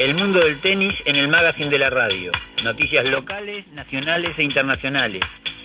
El mundo del tenis en el magazine de la radio. Noticias locales, nacionales e internacionales.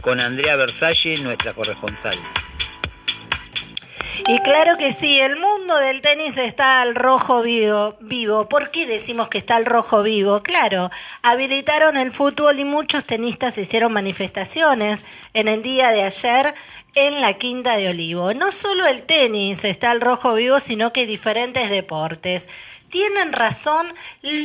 Con Andrea Versalle, nuestra corresponsal. Y claro que sí, el mundo del tenis está al rojo vivo, vivo. ¿Por qué decimos que está al rojo vivo? Claro, habilitaron el fútbol y muchos tenistas hicieron manifestaciones en el día de ayer en la Quinta de Olivo. No solo el tenis está al rojo vivo, sino que diferentes deportes. Tienen razón,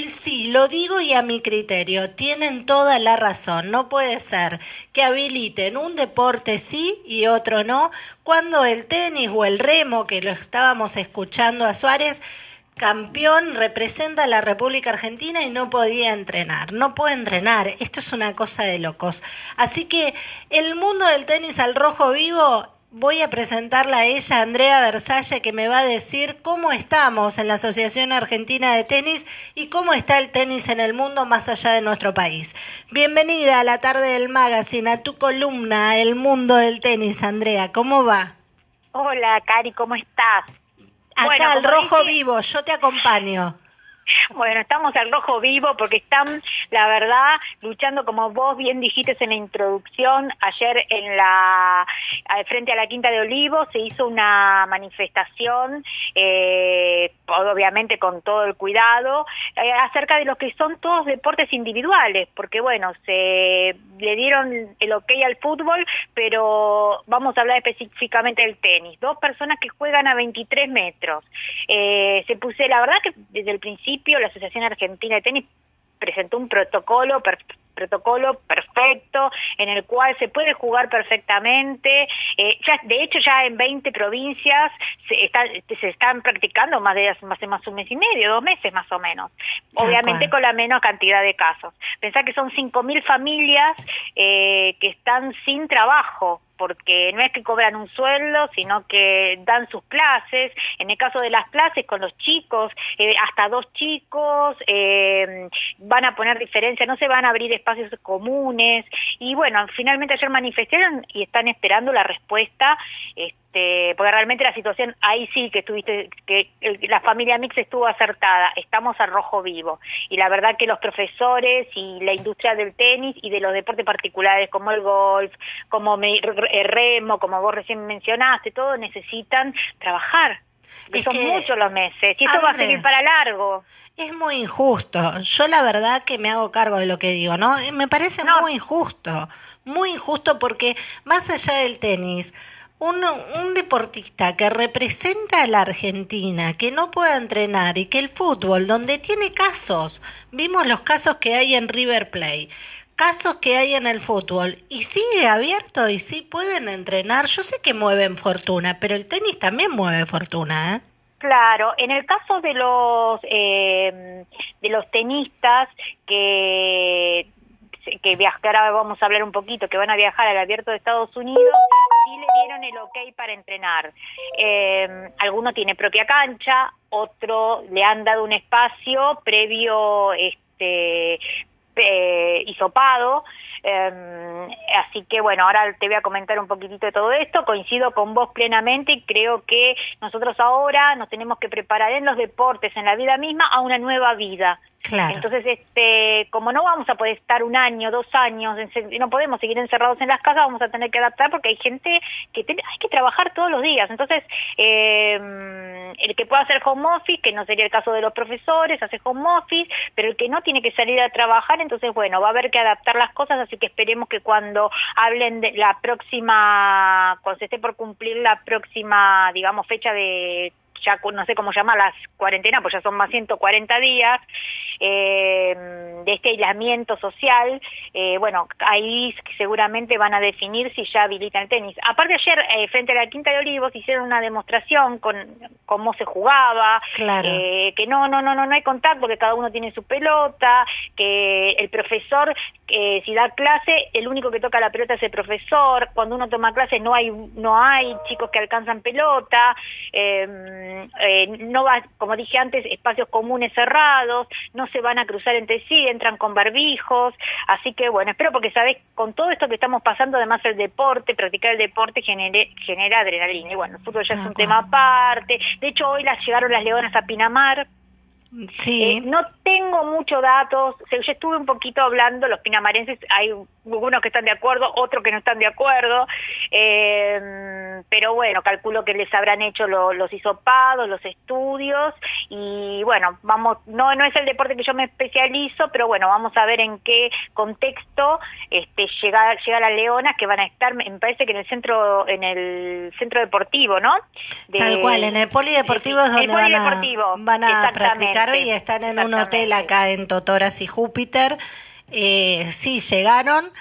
sí, lo digo y a mi criterio, tienen toda la razón. No puede ser que habiliten un deporte sí y otro no, cuando el tenis o el remo, que lo estábamos escuchando a Suárez, campeón representa a la República Argentina y no podía entrenar. No puede entrenar. Esto es una cosa de locos. Así que el mundo del tenis al rojo vivo voy a presentarla a ella, Andrea Versalle, que me va a decir cómo estamos en la Asociación Argentina de Tenis y cómo está el tenis en el mundo más allá de nuestro país. Bienvenida a la tarde del magazine, a tu columna, El mundo del tenis, Andrea. ¿Cómo va? Hola, Cari, ¿cómo estás? Acá, al rojo vivo, yo te acompaño. Bueno, estamos al rojo vivo porque están, la verdad, luchando como vos bien dijiste en la introducción. Ayer en la frente a la Quinta de Olivos se hizo una manifestación, eh, obviamente con todo el cuidado, eh, acerca de lo que son todos deportes individuales, porque bueno, se le dieron el ok al fútbol, pero vamos a hablar específicamente del tenis. Dos personas que juegan a 23 metros. Eh, se puse, la verdad que desde el principio la Asociación Argentina de Tenis presentó un protocolo protocolo perfecto en el cual se puede jugar perfectamente. Eh, ya, de hecho, ya en 20 provincias se, está, se están practicando más de, más más un mes y medio, dos meses más o menos. Obviamente con la menos cantidad de casos. Pensá que son 5.000 familias eh, que están sin trabajo porque no es que cobran un sueldo, sino que dan sus clases. En el caso de las clases con los chicos, eh, hasta dos chicos, eh, van a poner diferencia, no se van a abrir espacios comunes. Y bueno, finalmente ayer manifestaron y están esperando la respuesta. Este, porque realmente la situación ahí sí que estuviste que la familia mix estuvo acertada estamos al rojo vivo. Y la verdad que los profesores y la industria del tenis y de los deportes particulares como el golf como el remo como vos recién mencionaste todo necesitan trabajar. Son muchos los meses. Y esto va a seguir para largo. Es muy injusto. Yo la verdad que me hago cargo de lo que digo, ¿no? Me parece muy injusto, muy injusto porque más allá del tenis, un, deportista que representa a la Argentina, que no pueda entrenar y que el fútbol, donde tiene casos, vimos los casos que hay en River Plate, casos que hay en el fútbol y sigue abierto y sí pueden entrenar. Yo sé que mueven fortuna, pero el tenis también mueve fortuna, ¿eh? Claro, en el caso de los eh, de los tenistas que que viajar, ahora vamos a hablar un poquito, que van a viajar al abierto de Estados Unidos, sí le dieron el ok para entrenar. Eh, alguno tiene propia cancha, otro le han dado un espacio previo este eh, hisopado, eh, así que bueno, ahora te voy a comentar un poquitito de todo esto, coincido con vos plenamente y creo que nosotros ahora nos tenemos que preparar en los deportes, en la vida misma, a una nueva vida. Entonces, este, como no vamos a poder estar un año, dos años, no podemos seguir encerrados en las casas, vamos a tener que adaptar porque hay gente que hay que trabajar todos los días. Entonces, eh, el que pueda hacer home office, que no sería el caso de los profesores, hace home office, pero el que no tiene que salir a trabajar, entonces, bueno, va a haber que adaptar las cosas, así que esperemos que cuando hablen de la próxima, cuando se esté por cumplir la próxima, digamos, fecha de ya no sé cómo llamar las cuarentenas, pues ya son más 140 días eh, de este aislamiento social, eh, bueno, ahí seguramente van a definir si ya habilitan el tenis. Aparte ayer, eh, frente a la Quinta de Olivos, hicieron una demostración con cómo se jugaba, eh, que no, no, no, no, no hay contacto, que cada uno tiene su pelota, que el profesor, si da clase, el único que toca la pelota es el profesor, cuando uno toma clase no hay, no hay chicos que alcanzan pelota, eh, eh, no va, como dije antes, espacios comunes cerrados, no se van a cruzar entre sí, entran con barbijos, así que bueno, espero porque sabes, con todo esto que estamos pasando, además el deporte, practicar el deporte genera adrenalina, y bueno, el fútbol ya es un tema aparte, de hecho hoy las llegaron las leonas a Pinamar, Sí. Eh, no tengo muchos datos, o sea, yo estuve un poquito hablando, los pinamarenses, hay algunos que están de acuerdo, otros que no están de acuerdo, eh, pero bueno, calculo que les habrán hecho lo- los hisopados, los estudios, y bueno, vamos, no, no es el deporte que yo me especializo, pero bueno, vamos a ver en qué contexto este, llega, llega la Leona, que van a estar, me parece que en el centro, en el centro deportivo, ¿no? De- Tal cual, en el polideportivo es el donde van a, polideportivo, van a exactamente, y están en un hotel acá en Totoras y Júpiter. Eh, sí, llegaron.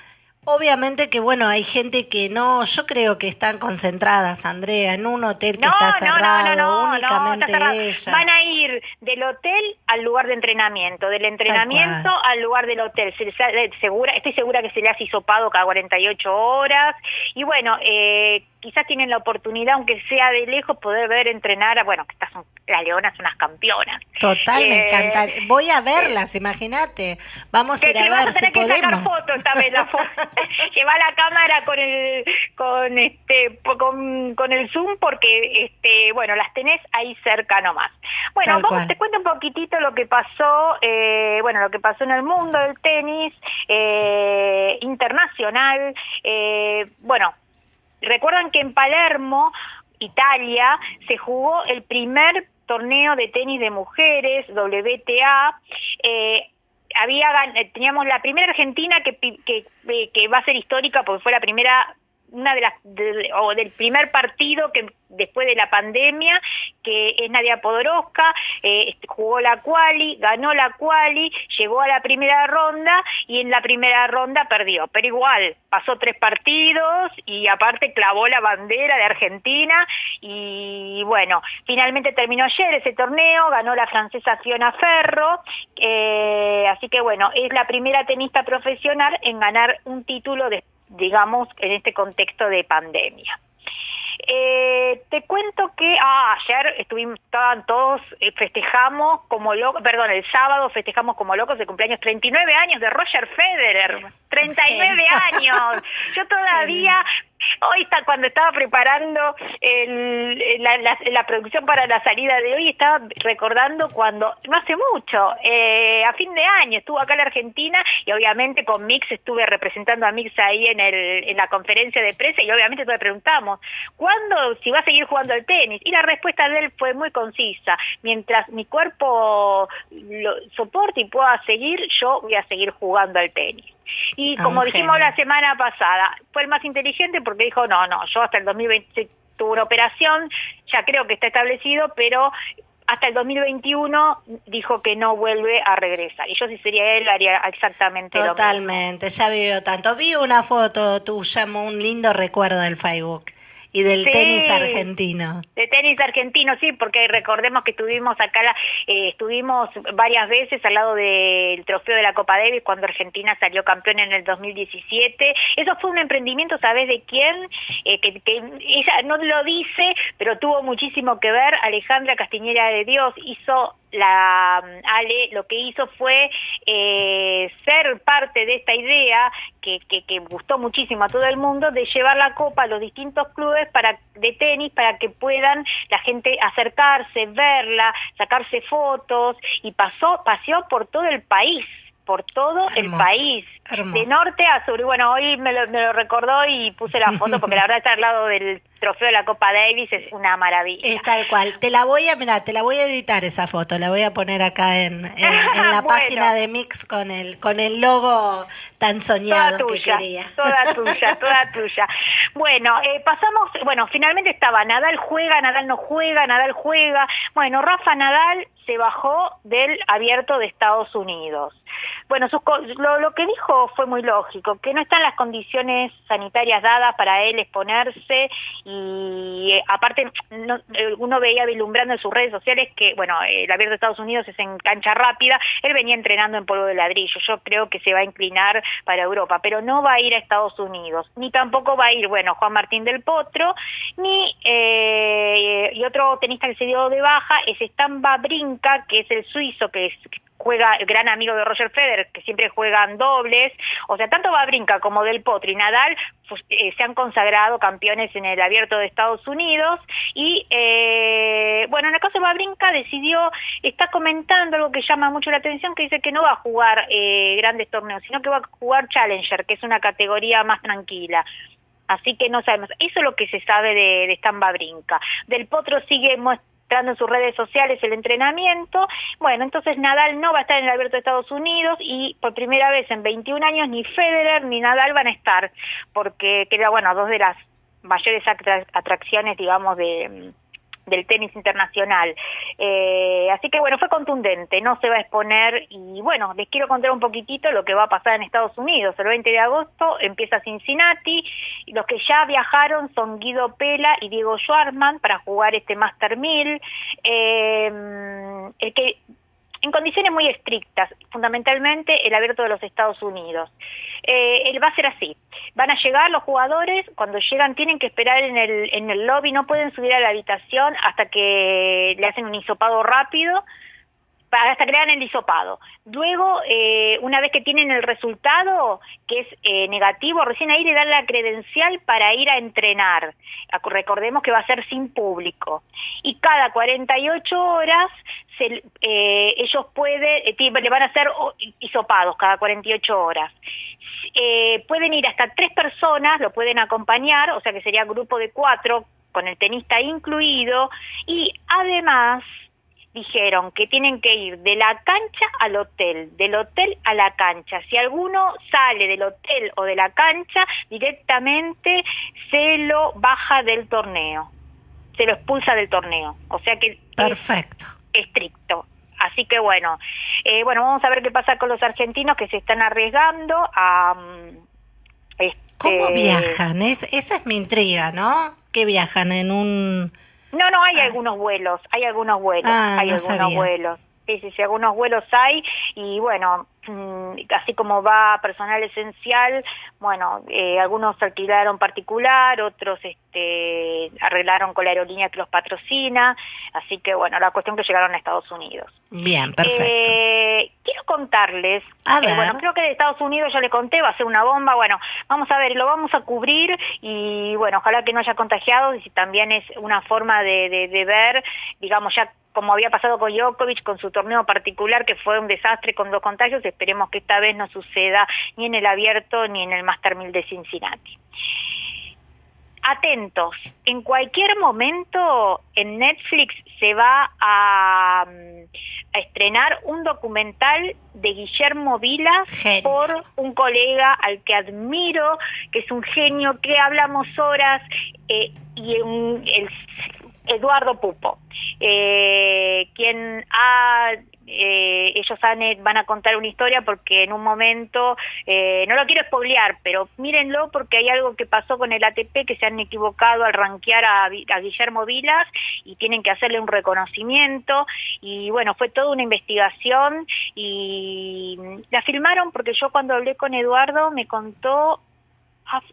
Obviamente que, bueno, hay gente que no, yo creo que están concentradas, Andrea, en un hotel que No, está cerrado, no, no, únicamente está cerrado. ellas. Van a ir del hotel al lugar de entrenamiento, del entrenamiento al lugar del hotel. Se les ha- eh, segura, estoy segura que se le hace hisopado cada 48 horas. Y bueno, eh, quizás tienen la oportunidad, aunque sea de lejos, poder ver entrenar a, bueno, que estas son, las leonas son unas campeonas. Total, me Eh, encanta. Voy a verlas, imagínate. Vamos a ir a ver a si que sacar podemos. fotos esta vez, la foto. Lleva la cámara con el con este con, con el zoom porque este bueno las tenés ahí cerca nomás. Bueno, Tal vamos cual. te cuento un poquitito lo que pasó eh, bueno lo que pasó en el mundo del tenis eh, internacional. Eh, bueno, recuerdan que en Palermo Italia se jugó el primer torneo de tenis de mujeres, WTA. Eh, había eh, teníamos la primera argentina que, que, eh, que va a ser histórica porque fue la primera una de las de- o del primer partido que después de la pandemia que es Nadia Podoroska eh, este, jugó la quali ganó la quali llegó a la primera ronda y en la primera ronda perdió. Pero igual pasó tres partidos y aparte clavó la bandera de Argentina y bueno finalmente terminó ayer ese torneo ganó la francesa Fiona Ferro eh, así que bueno es la primera tenista profesional en ganar un título de digamos, en este contexto de pandemia. Eh, te cuento que ah, ayer estuvimos, estaban todos, eh, festejamos como locos, perdón, el sábado festejamos como locos el cumpleaños 39 años de Roger Federer, 39 años. Yo todavía, hoy está, cuando estaba preparando el- la, producción para la salida de hoy, estaba recordando cuando, no hace mucho, eh, a fin de año, estuvo acá en la Argentina y obviamente con Mix estuve representando a Mix ahí en, el, en la conferencia de prensa y obviamente le preguntamos, ¿cuándo, si va a seguir jugando al tenis? Y la respuesta de él fue muy concisa, mientras mi cuerpo lo soporte y pueda seguir, yo voy a seguir jugando al tenis. Y Ah, como dijimos la semana pasada, fue el más inteligente porque dijo, no, no, yo hasta el 2020 tuve una operación, ya creo que está establecido, pero hasta el 2021 dijo que no vuelve a regresar. Y yo si sería él haría exactamente lo mismo. Totalmente, ya vivió tanto. Vi una foto tuya, un lindo recuerdo del Facebook y del Sí. tenis argentino. De tenis argentino, sí, porque recordemos que estuvimos acá, la- eh, estuvimos varias veces al lado del trofeo de la Copa Davis cuando Argentina salió campeón en el 2017. Eso fue un emprendimiento, ¿sabes de quién? Eh, que, que ella no lo dice, pero tuvo muchísimo que ver. Alejandra Castiñera de Dios hizo la Ale lo que hizo fue eh, ser parte de esta idea que, que, que gustó muchísimo a todo el mundo de llevar la copa a los distintos clubes para de tenis para que puedan la gente acercarse, verla, sacarse fotos y pasó paseó por todo el país por todo el país, hermoso. de norte a sur. Y bueno, hoy me lo, me lo recordó y puse la foto porque la verdad estar al lado del trofeo de la Copa Davis es una maravilla. Es tal cual. Te la voy a, mira, te la voy a editar esa foto, la voy a poner acá en, en- en la Bueno. página de Mix con el, con el logo tan Toda soñado que tuya, quería. toda tuya, toda tuya. Bueno, eh, pasamos, bueno, finalmente estaba Nadal juega, Nadal no juega, Nadal juega. Bueno, Rafa Nadal se bajó del abierto de Estados Unidos. Bueno, sus lo, lo que dijo fue muy lógico, que no están las condiciones sanitarias dadas para él exponerse y eh, aparte no- eh, uno veía vislumbrando en sus redes sociales que, bueno, el abierto de Estados Unidos es en cancha rápida, él venía entrenando en polvo de ladrillo, yo creo que se va a inclinar para Europa, pero no va a ir a Estados Unidos, ni tampoco va a ir, bueno, Juan Martín del Potro, ni, eh, y otro tenista que se dio de baja es Stan Brinca, que es el suizo que es juega el gran amigo de Roger Federer, que siempre juegan dobles, o sea, tanto Babrinka como Del Potro y Nadal pues, eh, se han consagrado campeones en el Abierto de Estados Unidos y eh, bueno, en el caso de Babrinka decidió, está comentando algo que llama mucho la atención, que dice que no va a jugar eh, grandes torneos, sino que va a jugar Challenger, que es una categoría más tranquila. Así que no sabemos. Eso es lo que se sabe de, de Stan Babrinka. Del Potro sigue en sus redes sociales el entrenamiento. Bueno, entonces Nadal no va a estar en el Abierto de Estados Unidos y por primera vez en 21 años ni Federer ni Nadal van a estar, porque queda, bueno, dos de las mayores atracciones, digamos, de del tenis internacional. Eh, así que bueno, fue contundente, no se va a exponer y bueno, les quiero contar un poquitito lo que va a pasar en Estados Unidos. El 20 de agosto empieza Cincinnati, y los que ya viajaron son Guido Pela y Diego Schwartzman para jugar este Master 1000. Eh, el que en condiciones muy estrictas, fundamentalmente el abierto de los Estados Unidos. Eh, él va a ser así. Van a llegar los jugadores, cuando llegan tienen que esperar en el, en el lobby, no pueden subir a la habitación hasta que le hacen un hisopado rápido, hasta que le el hisopado. Luego, eh, una vez que tienen el resultado, que es eh, negativo, recién ahí le dan la credencial para ir a entrenar. Recordemos que va a ser sin público. Y cada 48 horas se, eh, ellos pueden, le van a hacer hisopados cada 48 horas. pueden ir hasta tres personas, lo pueden acompañar, o sea que sería grupo de cuatro, con el tenista incluido, y además dijeron que tienen que ir de la cancha al hotel, del hotel a la cancha. Si alguno sale del hotel o de la cancha, directamente se lo baja del torneo, se lo expulsa del torneo. O sea que perfecto, estricto. Así que bueno, eh, bueno, vamos a ver qué pasa con los argentinos que se están arriesgando a... Este... ¿Cómo viajan? Es, esa es mi intriga, ¿no? Que viajan en un no, no, hay ah. algunos vuelos, hay algunos vuelos, ah, hay algunos vuelos. Sí, sí, sí, algunos vuelos hay y bueno, mm, así como va personal esencial, bueno, eh, algunos alquilaron particular, otros este, arreglaron con la aerolínea que los patrocina, así que bueno, la cuestión que llegaron a Estados Unidos. Bien, perfecto. Eh, quiero contarles, eh, bueno, creo que de Estados Unidos ya le conté, va a ser una bomba, bueno, vamos a ver, lo vamos a cubrir y bueno, ojalá que no haya contagiado y si también es una forma de, de, de ver, digamos, ya como había pasado con Djokovic, con su torneo particular, que fue un desastre con dos contagios, esperemos que esta vez no suceda ni en el abierto ni en el Master 1000 de Cincinnati. Atentos, en cualquier momento en Netflix se va a, estrenar un documental de Guillermo Vilas por un colega al que admiro, que es un genio, que hablamos horas, eh, y el Eduardo Pupo, eh, quien ha eh, ellos van a contar una historia porque en un momento, eh, no lo quiero spoilear, pero mírenlo porque hay algo que pasó con el ATP que se han equivocado al ranquear a, a Guillermo Vilas y tienen que hacerle un reconocimiento. Y bueno, fue toda una investigación y la filmaron porque yo cuando hablé con Eduardo me contó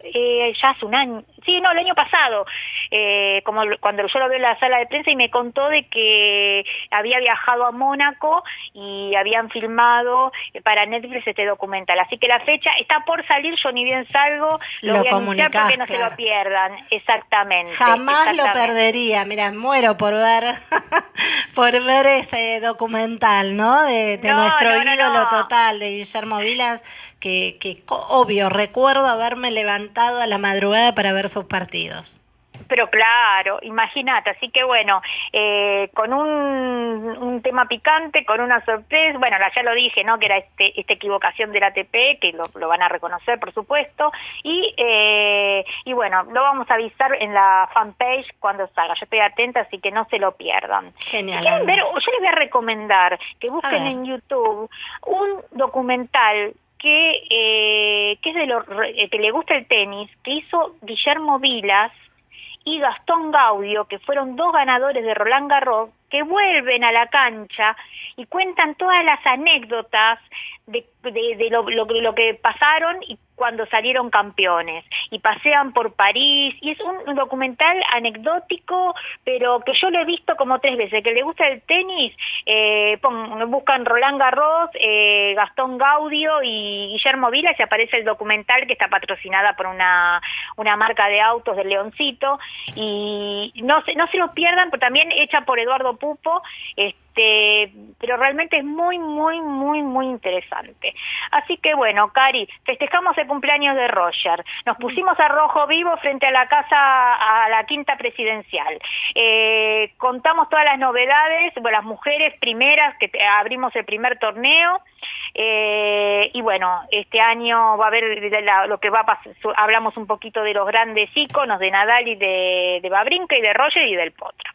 eh, ya hace un año, sí, no, el año pasado, eh, como cuando yo lo veo en la sala de prensa y me contó de que había viajado a Mónaco y habían filmado eh, para Netflix este documental. Así que la fecha está por salir, yo ni bien salgo, lo, voy a anunciar porque no se lo pierdan, exactamente. Jamás lo perdería, mira, muero por ver, por ver ese documental, ¿no? De, nuestro ídolo total, de Guillermo Vilas que, que obvio, recuerdo haberme levantado a la madrugada para ver partidos. Pero claro, imagínate, así que bueno, eh, con un, un, tema picante, con una sorpresa, bueno, ya lo dije, ¿no? Que era este, esta equivocación del ATP, que lo, lo van a reconocer, por supuesto, y, eh, y bueno, lo vamos a avisar en la fanpage cuando salga. Yo estoy atenta, así que no se lo pierdan. Genial. yo les voy a recomendar que busquen en YouTube un documental que, eh, que es de lo eh, que le gusta el tenis, que hizo Guillermo Vilas y Gastón Gaudio, que fueron dos ganadores de Roland Garros, que vuelven a la cancha y cuentan todas las anécdotas de, de, lo, lo, lo, que pasaron y cuando salieron campeones. Y pasean por París. Y es un, documental anecdótico pero que yo lo he visto como tres veces. Que le gusta el tenis eh, buscan Roland Garros eh, Gastón Gaudio y Guillermo Vila y aparece el documental que está patrocinada por una una marca de autos del Leoncito. Y no se no se lo pierdan pero también hecha por Eduardo Pupo este pero realmente es muy muy muy muy interesante así que bueno Cari festejamos el cumpleaños de Roger. Nos pusimos a rojo vivo frente a la casa, a la quinta presidencial. Eh, contamos todas las novedades, bueno, las mujeres primeras que abrimos el primer torneo. Eh, y bueno, este año va a haber lo que va a pasar, hablamos un poquito de los grandes íconos de Nadal y de, de y de Roger y del Potro.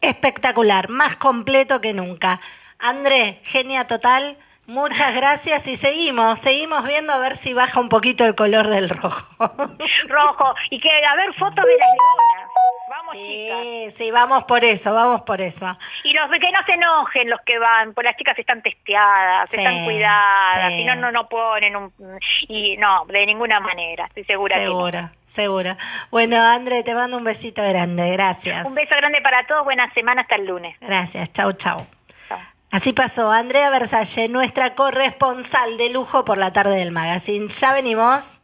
Espectacular, más completo que nunca. André, genia total. Muchas gracias y seguimos, seguimos viendo a ver si baja un poquito el color del rojo. Rojo, y que a ver fotos de las leonas. Vamos, sí, chicas. Sí, vamos por eso, vamos por eso. Y los que no se enojen los que van, pues las chicas están testeadas, están cuidadas, si no, no, no ponen un... Y no, de ninguna manera, estoy segura. Segura, segura. Bueno, André, te mando un besito grande, gracias. Un beso grande para todos, buena semana, hasta el lunes. Gracias, chau, chau. Así pasó Andrea Versalle, nuestra corresponsal de lujo por la tarde del magazine. Ya venimos.